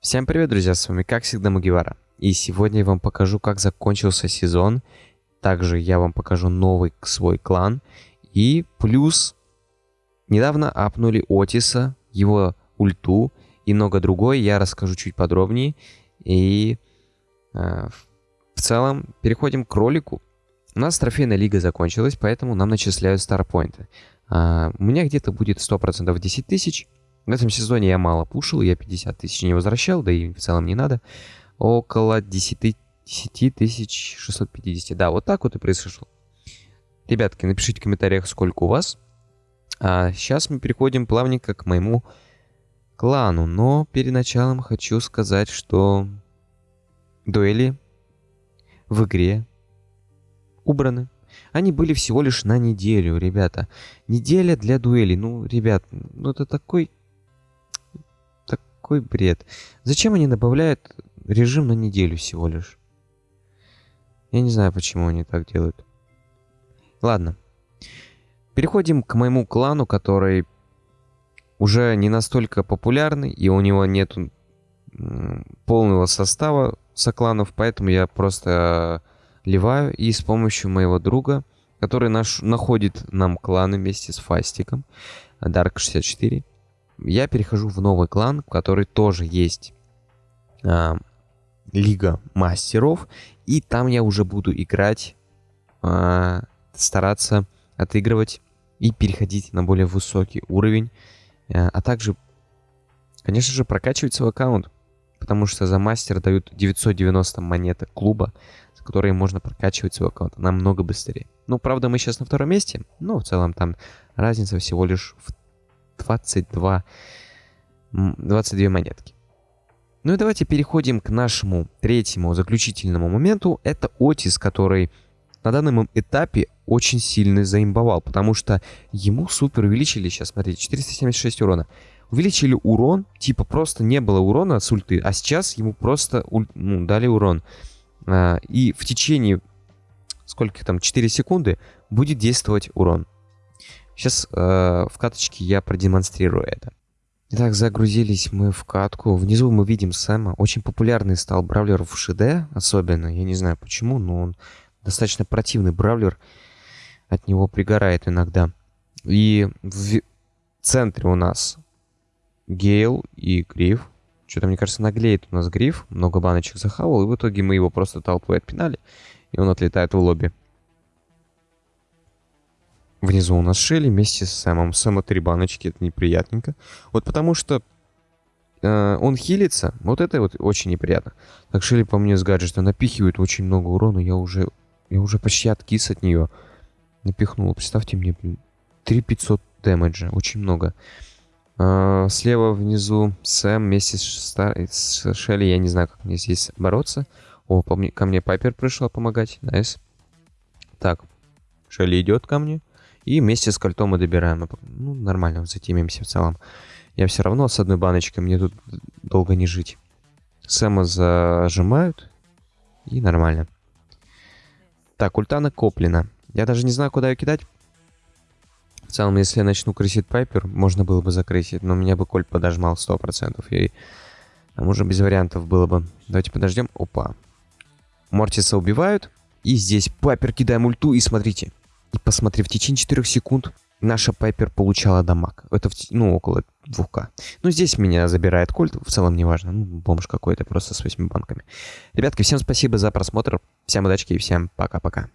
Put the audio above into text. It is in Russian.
Всем привет, друзья, с вами как всегда Мугивара. И сегодня я вам покажу, как закончился сезон. Также я вам покажу новый свой клан. И плюс недавно апнули Отиса, его ульту и много другое. Я расскажу чуть подробнее. И э, в целом переходим к ролику. У нас трофейная лига закончилась, поэтому нам начисляют старпоинты. Э, у меня где-то будет 100% 10 тысяч. В этом сезоне я мало пушил, я 50 тысяч не возвращал, да и в целом не надо. Около 10, 10 тысяч 650. Да, вот так вот и произошло. Ребятки, напишите в комментариях, сколько у вас. А сейчас мы переходим плавненько к моему клану. Но перед началом хочу сказать, что дуэли в игре убраны. Они были всего лишь на неделю, ребята. Неделя для дуэли. Ну, ребят, ну это такой какой бред. Зачем они добавляют режим на неделю всего лишь? Я не знаю, почему они так делают. Ладно. Переходим к моему клану, который уже не настолько популярный, и у него нет полного состава сокланов, поэтому я просто ливаю и с помощью моего друга, который наш, находит нам кланы вместе с Фастиком, Dark64, я перехожу в новый клан, в который тоже есть а, Лига Мастеров. И там я уже буду играть, а, стараться отыгрывать и переходить на более высокий уровень. А, а также, конечно же, прокачивать свой аккаунт. Потому что за мастер дают 990 монеток клуба, за которые можно прокачивать свой аккаунт намного быстрее. Ну, правда, мы сейчас на втором месте, но в целом там разница всего лишь в 22, 22 монетки. Ну и давайте переходим к нашему третьему заключительному моменту. Это Отис, который на данном этапе очень сильно заимбовал, потому что ему супер увеличили, сейчас смотрите, 476 урона. Увеличили урон, типа просто не было урона с ульты, а сейчас ему просто ну, дали урон. А, и в течение, сколько там, 4 секунды будет действовать урон. Сейчас э, в каточке я продемонстрирую это. Итак, загрузились мы в катку. Внизу мы видим Сэма. Очень популярный стал бравлер в ШД, особенно. Я не знаю почему, но он достаточно противный бравлер. От него пригорает иногда. И в центре у нас Гейл и Гриф. Что-то, мне кажется, наглеет у нас Гриф. Много баночек захавал, и в итоге мы его просто толпой отпинали. И он отлетает в лобби. Внизу у нас Шелли вместе с Сэмом. Сэма три баночки, это неприятненько. Вот потому что э, он хилится, вот это вот очень неприятно. Так Шелли по мне с гаджета напихивает очень много урона, я уже, я уже почти откис от нее. Напихнул, представьте мне, 3500 дэмэджа, очень много. Э, слева внизу Сэм вместе с, с Шелли, я не знаю, как мне здесь бороться. О, по мне, ко мне Пайпер пришла помогать, найс. Так, Шелли идет ко мне. И вместе с кольтом мы добираем. Ну, нормально, затемимся в целом. Я все равно с одной баночкой, мне тут долго не жить. Сэма зажимают. И нормально. Так, ульта накоплена. Я даже не знаю, куда ее кидать. В целом, если я начну крысить Пайпер, можно было бы закрысить. Но меня бы Кольт подожмал 100%. И там уже без вариантов было бы. Давайте подождем. Опа. Мортиса убивают. И здесь Пайпер кидаем ульту. И смотрите. И посмотри, в течение 4 секунд наша Пайпер получала дамаг. Это, в, ну, около 2К. Ну, здесь меня забирает кольт, в целом не важно. Ну, бомж какой-то просто с 8 банками. Ребятки, всем спасибо за просмотр. Всем удачи и всем пока-пока.